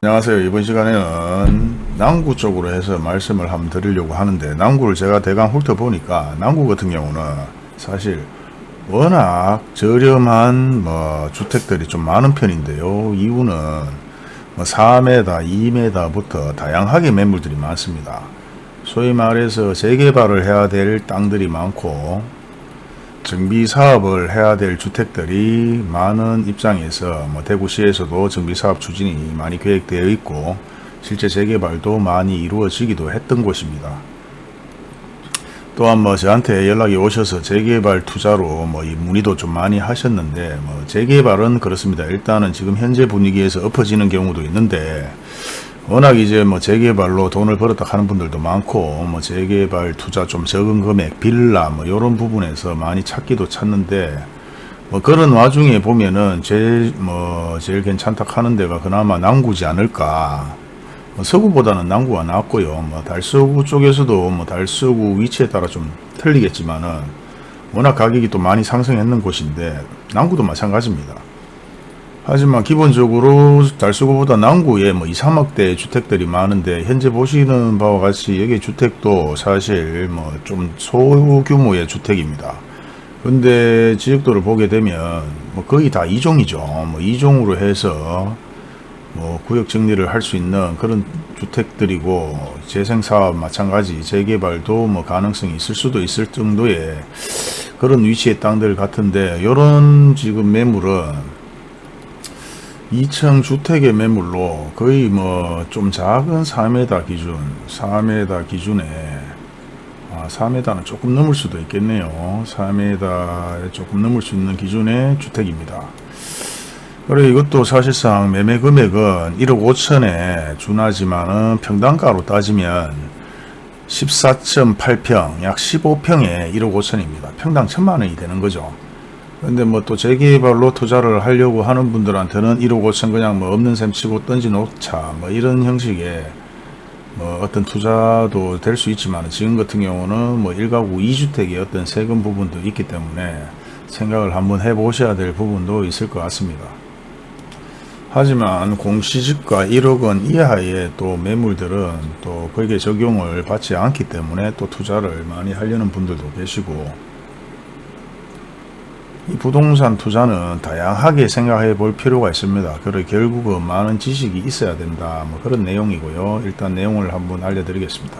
안녕하세요. 이번 시간에는 남구 쪽으로 해서 말씀을 한번 드리려고 하는데 남구를 제가 대강 훑어보니까 남구 같은 경우는 사실 워낙 저렴한 뭐 주택들이 좀 많은 편인데요. 이유는 뭐 4m, 2m부터 다양하게 매물들이 많습니다. 소위 말해서 재개발을 해야 될 땅들이 많고 정비 사업을 해야 될 주택들이 많은 입장에서 뭐 대구시에서도 정비 사업 추진이 많이 계획되어 있고 실제 재개발도 많이 이루어지기도 했던 곳입니다. 또한 뭐 저한테 연락이 오셔서 재개발 투자로 뭐이 문의도 좀 많이 하셨는데 뭐 재개발은 그렇습니다. 일단은 지금 현재 분위기에서 엎어지는 경우도 있는데 워낙 이제 뭐 재개발로 돈을 벌었다 하는 분들도 많고 뭐 재개발 투자 좀 적은 금액 빌라 뭐 이런 부분에서 많이 찾기도 찾는데 뭐 그런 와중에 보면은 제일 뭐 제일 괜찮다 하는 데가 그나마 남구지 않을까. 뭐 서구보다는 남구가 낫고요. 뭐 달서구 쪽에서도 뭐 달서구 위치에 따라 좀 틀리겠지만은 워낙 가격이 또 많이 상승했는 곳인데 남구도 마찬가지입니다 하지만 기본적으로 달서구보다 남구에 뭐 2, 3억대 주택들이 많은데 현재 보시는 바와 같이 여기 주택도 사실 뭐 좀 소규모의 주택입니다. 근데 지역도를 보게 되면 뭐 거의 다 이종이죠. 뭐 이종으로 해서 뭐 구역 정리를 할 수 있는 그런 주택들이고 재생사업 마찬가지 재개발도 뭐 가능성이 있을 수도 있을 정도의 그런 위치의 땅들 같은데 이런 지금 매물은 2층 주택의 매물로 거의 뭐 좀 작은 4m 기준 4m 기준에 아, 4m는 조금 넘을 수도 있겠네요. 4m에 조금 넘을 수 있는 기준의 주택입니다. 그래 이것도 사실상 매매 금액은 1억 5천에 준하지만은 평당가로 따지면 14.8평 약 15평에 1억 5천입니다. 평당 천만원이 되는 거죠 근데 뭐 또 재개발로 투자를 하려고 하는 분들한테는 1억 5천 그냥 뭐 없는 셈 치고 던지 놓자 뭐 이런 형식의 뭐 어떤 투자도 될 수 있지만 지금 같은 경우는 뭐 1가구 2주택의 어떤 세금 부분도 있기 때문에 생각을 한번 해 보셔야 될 부분도 있을 것 같습니다. 하지만 공시지가 1억 원 이하의 또 매물들은 또 거기에 적용을 받지 않기 때문에 또 투자를 많이 하려는 분들도 계시고 이 부동산 투자는 다양하게 생각해 볼 필요가 있습니다. 그래 결국은 많은 지식이 있어야 된다. 뭐 그런 내용이고요. 일단 내용을 한번 알려드리겠습니다.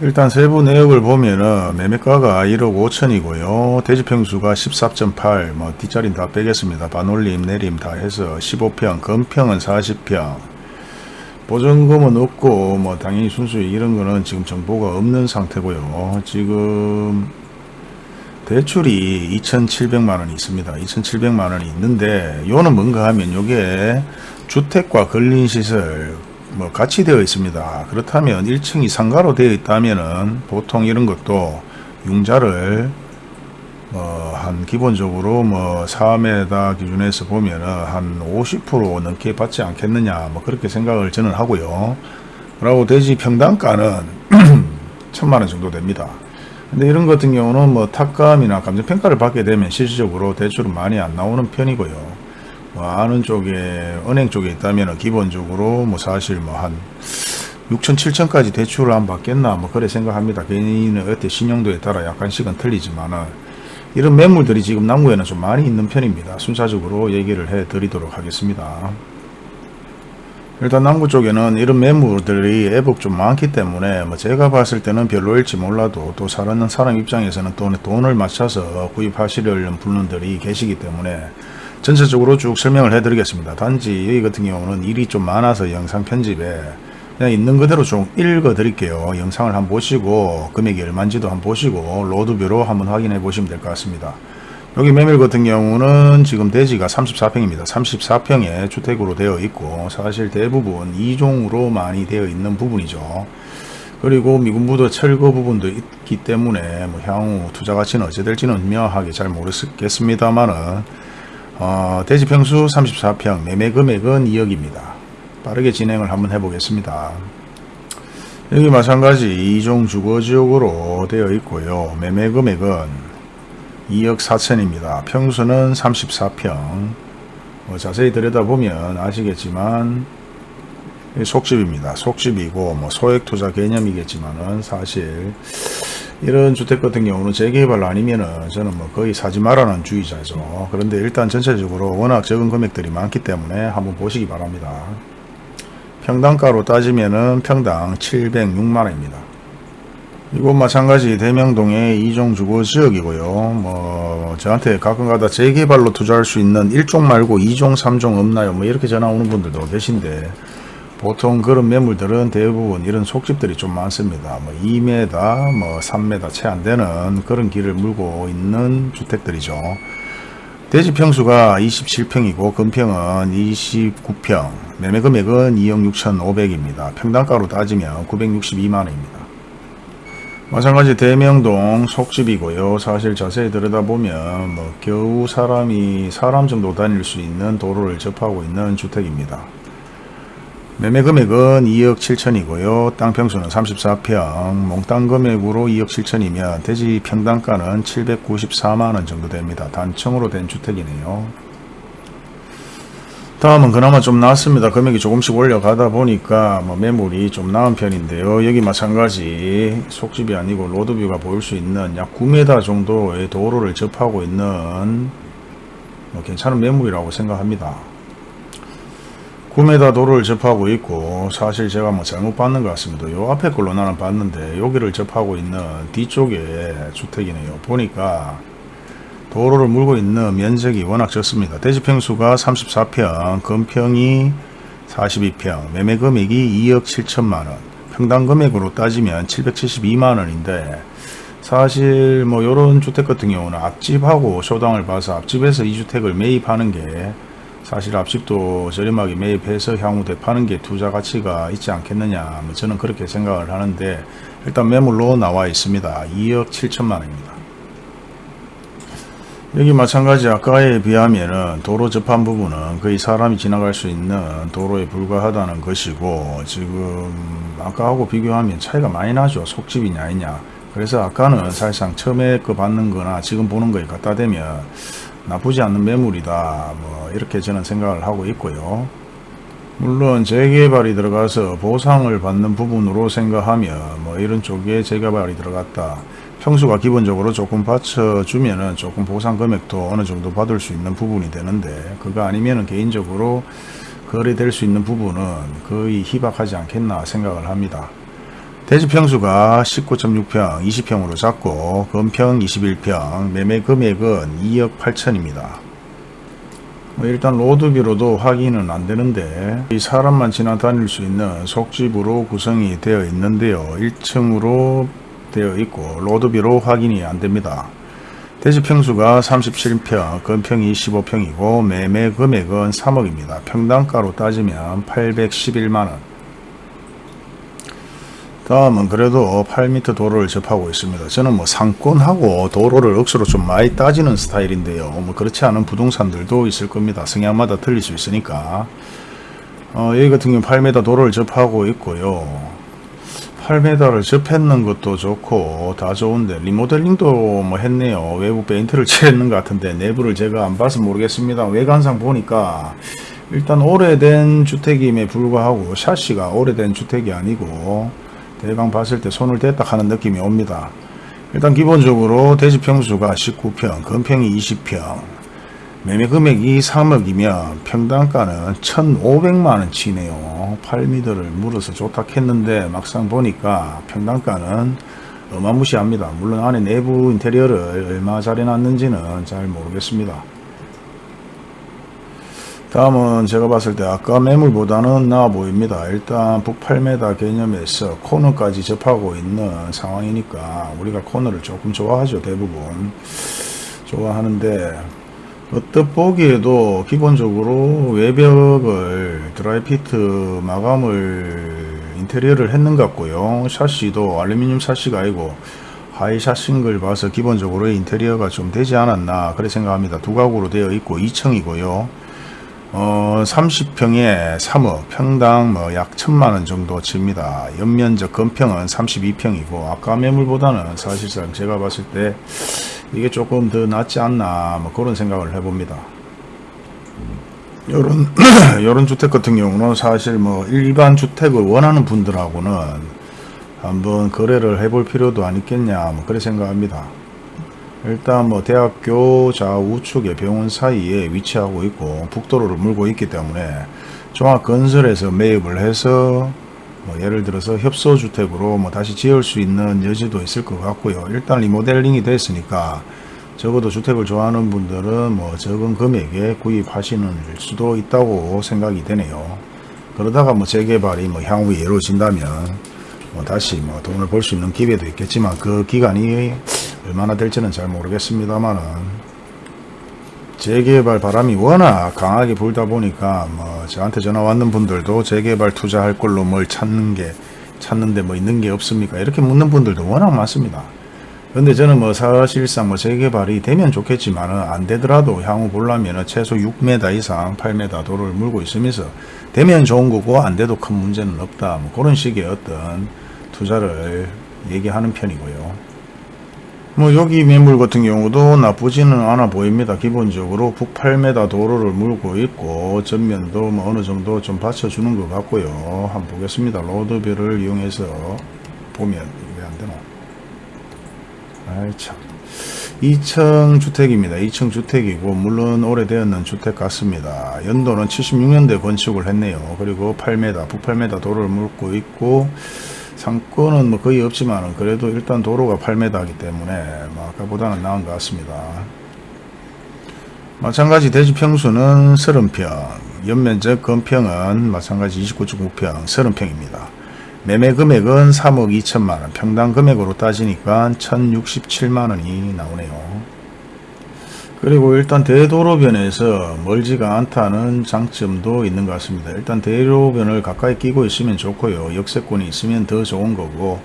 일단 세부 내역을 보면은 매매가가 1억 5천이고요. 대지평수가 14.8, 뭐 뒷자리는 다 빼겠습니다. 반올림, 내림 다 해서 15평, 건평은 40평. 보증금은 없고 뭐 당연히 순수익 이런 거는 지금 정보가 없는 상태고요. 지금 대출이 2,700만원이 있습니다. 2,700만원이 있는데 요는 뭔가 하면 요게 주택과 근린시설 뭐 같이 되어 있습니다. 그렇다면 1층이 상가로 되어 있다면은 보통 이런 것도 융자를 뭐 한 기본적으로 뭐 4m 기준에서 보면은 한 50% 넘게 받지 않겠느냐 뭐 그렇게 생각을 저는 하고요. 그리고 대지 평당가는 천만원 정도 됩니다. 근데 이런 같은 경우는 뭐 탁감이나 감정평가를 받게 되면 실질적으로 대출은 많이 안 나오는 편이고요. 뭐 아는 쪽에 은행 쪽에 있다면 기본적으로 뭐 사실 뭐 한 6천 7천까지 대출을 안 받겠나 뭐 그래 생각합니다. 개인의 어때 신용도에 따라 약간씩은 틀리지만은 이런 매물들이 지금 남구에는 좀 많이 있는 편입니다. 순차적으로 얘기를 해 드리도록 하겠습니다. 일단 남구 쪽에는 이런 매물들이 애복 좀 많기 때문에 뭐 제가 봤을 때는 별로일지 몰라도 또 사는 사람 입장에서는 또 돈을 맞춰서 구입하시려는 분들이 계시기 때문에 전체적으로 쭉 설명을 해 드리겠습니다. 단지 여기 같은 경우는 일이 좀 많아서 영상 편집에 그냥 있는 그대로 좀 읽어 드릴게요. 영상을 한번 보시고 금액이 얼마인지도 한번 보시고 로드뷰로 한번 확인해 보시면 될 것 같습니다. 여기 매물 같은 경우는 지금 대지가 34평입니다. 34평의 주택으로 되어 있고 사실 대부분 2종으로 많이 되어 있는 부분이죠. 그리고 미군부도 철거 부분도 있기 때문에 뭐 향후 투자 가치는 어찌 될지는 명확하게 잘 모르겠습니다만은 어, 대지 평수 34평 매매 금액은 2억입니다. 빠르게 진행을 한번 해보겠습니다. 여기 마찬가지 2종 주거지역으로 되어 있고요. 매매 금액은 2억 4천입니다. 평수는 34평 뭐 자세히 들여다보면 아시겠지만 이 속집입니다. 속집이고 뭐 소액 투자 개념이겠지만은 사실 이런 주택 같은 경우는 재개발 아니면은 저는 뭐 거의 사지 말라는 주의자죠. 그런데 일단 전체적으로 워낙 적은 금액들이 많기 때문에 한번 보시기 바랍니다. 평당가로 따지면은 평당 706만원입니다. 이곳 마찬가지 대명동의 이종 주거 지역이고요. 뭐 저한테 가끔가다 재개발로 투자할 수 있는 1종 말고 2종, 3종 없나요? 뭐 이렇게 전화 오는 분들도 계신데 보통 그런 매물들은 대부분 이런 속집들이 좀 많습니다. 뭐 2m, 뭐 3m 채 안 되는 그런 길을 물고 있는 주택들이죠. 대지 평수가 27평이고 금평은 29평, 매매 금액은 2억 6,500입니다. 평당가로 따지면 962만원입니다. 마찬가지 대명동 속집이고요. 사실 자세히 들여다보면 뭐 겨우 사람이 사람 정도 다닐 수 있는 도로를 접하고 있는 주택입니다. 매매 금액은 2억 7천이고요. 땅 평수는 34평, 몽땅 금액으로 2억 7천이면 대지 평당가는 794만원 정도 됩니다. 단층으로 된 주택이네요. 다음은 그나마 좀 나았습니다. 금액이 조금씩 올려가다 보니까 뭐 매물이 좀 나은 편인데요. 여기 마찬가지 속집이 아니고 로드뷰가 보일 수 있는 약 9m 정도의 도로를 접하고 있는 뭐 괜찮은 매물이라고 생각합니다. 9m 도로를 접하고 있고 사실 제가 뭐 잘못 봤는 것 같습니다. 요 앞에 걸로 나는 봤는데 여기를 접하고 있는 뒤쪽에 주택이네요. 보니까 도로를 물고 있는 면적이 워낙 적습니다. 대지평수가 34평, 금평이 42평, 매매 금액이 2억 7천만원, 평당 금액으로 따지면 772만원인데 사실 뭐 요런 주택 같은 경우는 앞집하고 쇼당을 봐서 앞집에서 이 주택을 매입하는 게 사실 앞집도 저렴하게 매입해서 향후 대파는 게 투자 가치가 있지 않겠느냐. 뭐 저는 그렇게 생각을 하는데 일단 매물로 나와 있습니다. 2억 7천만 원입니다 여기 마찬가지 아까에 비하면은 도로 접한 부분은 거의 사람이 지나갈 수 있는 도로에 불과하다는 것이고 지금 아까하고 비교하면 차이가 많이 나죠. 속집이냐 아니냐. 그래서 아까는 사실상 처음에 그 받는 거나 지금 보는 거에 갖다 대면 나쁘지 않는 매물이다. 뭐 이렇게 저는 생각을 하고 있고요. 물론 재개발이 들어가서 보상을 받는 부분으로 생각하면 뭐 이런 쪽에 재개발이 들어갔다 평수가 기본적으로 조금 받쳐주면 은 조금 보상 금액도 어느 정도 받을 수 있는 부분이 되는데 그거 아니면 은 개인적으로 거래될 수 있는 부분은 거의 희박하지 않겠나 생각을 합니다 대지 평수가 19.6평 20평으로 잡고 금평 21평 매매 금액은 2억 8천입니다. 뭐 일단 로드뷰로도 확인은 안 되는데 이 사람만 지나다닐 수 있는 속집으로 구성이 되어 있는데요. 1층으로 되어 있고 로드뷰로 확인이 안 됩니다. 대지 평수가 37평, 금평이 15평이고 매매 금액은 3억입니다. 평당가로 따지면 811만원. 다음은 그래도 8m 도로를 접하고 있습니다. 저는 뭐 상권하고 도로를 억수로 좀 많이 따지는 스타일인데요. 뭐 그렇지 않은 부동산들도 있을 겁니다. 성향마다 틀릴 수 있으니까. 어, 여기 같은 경우 8m 도로를 접하고 있고요. 8m를 접했는 것도 좋고 다 좋은데 리모델링도 뭐 했네요. 외부 페인트를 칠했는 것 같은데 내부를 제가 안 봐서 모르겠습니다. 외관상 보니까 일단 오래된 주택임에 불구하고 샤시가 오래된 주택이 아니고 대강 봤을 때 손을 댔다 하는 느낌이 옵니다. 일단 기본적으로 대지 평수가 19평, 건평이 20평, 매매 금액이 3억이면 평당가는 1,500만원 치네요. 8m를 물어서 좋다 했는데 막상 보니까 평당가는 어마무시합니다. 물론 안에 내부 인테리어를 얼마 잘 해놨는지는 잘 모르겠습니다. 다음은 제가 봤을 때 아까 매물보다는 나아 보입니다. 일단 북 8m 개념에서 코너까지 접하고 있는 상황이니까 우리가 코너를 조금 좋아하죠. 대부분 좋아하는데 어떻 보기에도 기본적으로 외벽을 드라이비트 마감을 인테리어를 했는 것 같고요. 샤시도 알루미늄 샤시가 아니고 하이 샤시인 걸 봐서 기본적으로 인테리어가 좀 되지 않았나 그래 생각합니다. 두 가구로 되어 있고 2층이고요. 어, 30평에 3억, 평당 뭐 약 천만원 정도 칩니다. 연면적 건평은 32평이고, 아까 매물보다는 사실상 제가 봤을 때 이게 조금 더 낫지 않나, 뭐 그런 생각을 해봅니다. 요런 요런 주택 같은 경우는 사실 뭐 일반 주택을 원하는 분들하고는 한번 거래를 해볼 필요도 안 있겠냐 뭐 그래 생각합니다. 일단 뭐 대학교 좌우측에 병원 사이에 위치하고 있고 북도로를 물고 있기 때문에 종합건설에서 매입을 해서 뭐 예를 들어서 협소주택으로 뭐 다시 지을 수 있는 여지도 있을 것 같고요. 일단 리모델링이 됐으니까 적어도 주택을 좋아하는 분들은 뭐 적은 금액에 구입하시는 수도 있다고 생각이 되네요. 그러다가 뭐 재개발이 뭐 향후에 이루어진다면 뭐 다시 뭐 돈을 벌 수 있는 기회도 있겠지만 그 기간이 얼마나 될지는 잘 모르겠습니다만은 재개발 바람이 워낙 강하게 불다 보니까 뭐 저한테 전화 왔는 분들도 재개발 투자할 걸로 뭘 찾는 게 찾는데 뭐 있는 게 없습니까? 이렇게 묻는 분들도 워낙 많습니다. 근데 저는 뭐 사실상 뭐 재개발이 되면 좋겠지만 은 안 되더라도 향후 보려면은 최소 6m 이상 8m 도로를 물고 있으면서 되면 좋은 거고 안 돼도 큰 문제는 없다. 뭐 그런 식의 어떤 투자를 얘기하는 편이고요. 뭐 여기 매물 같은 경우도 나쁘지는 않아 보입니다. 기본적으로 북 8m 도로를 물고 있고 전면도 뭐 어느 정도 좀 받쳐주는 것 같고요. 한번 보겠습니다. 로드뷰를 이용해서 보면 왜 안 되나? 아이 참. 2층 주택입니다. 2층 주택이고 물론 오래되었는 주택 같습니다. 연도는 76년대 건축을 했네요. 그리고 8m, 북 8m 도로를 물고 있고 상권은 뭐 거의 없지만 그래도 일단 도로가 8m이기 때문에 뭐 아까보다는 나은 것 같습니다. 마찬가지 대지 평수는 30평, 연면적 건평은 마찬가지 29.9평, 30평입니다. 매매 금액은 3억 2천만원, 평당 금액으로 따지니까 1067만원이 나오네요. 그리고 일단 대도로변에서 멀지가 않다는 장점도 있는 것 같습니다. 일단 대로변을 가까이 끼고 있으면 좋고요. 역세권이 있으면 더 좋은 거고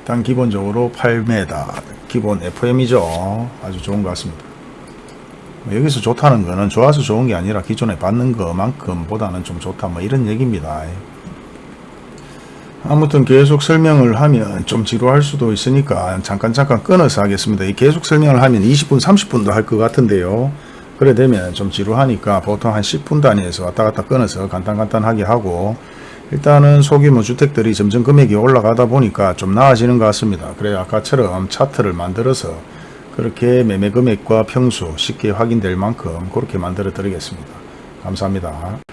일단 기본적으로 8m 기본 FM이죠. 아주 좋은 것 같습니다. 뭐 여기서 좋다는 거는 좋아서 좋은 게 아니라 기존에 받는 것만큼 보다는 좀 좋다 뭐 이런 얘기입니다. 아무튼 계속 설명을 하면 좀 지루할 수도 있으니까 잠깐 잠깐 끊어서 하겠습니다. 이 계속 설명을 하면 20분 30분도 할 것 같은데요. 그래 되면 좀 지루하니까 보통 한 10분 단위에서 왔다 갔다 끊어서 간단간단하게 하고 일단은 소규모 주택들이 점점 금액이 올라가다 보니까 좀 나아지는 것 같습니다. 그래 아까처럼 차트를 만들어서 그렇게 매매 금액과 평수 쉽게 확인될 만큼 그렇게 만들어 드리겠습니다. 감사합니다.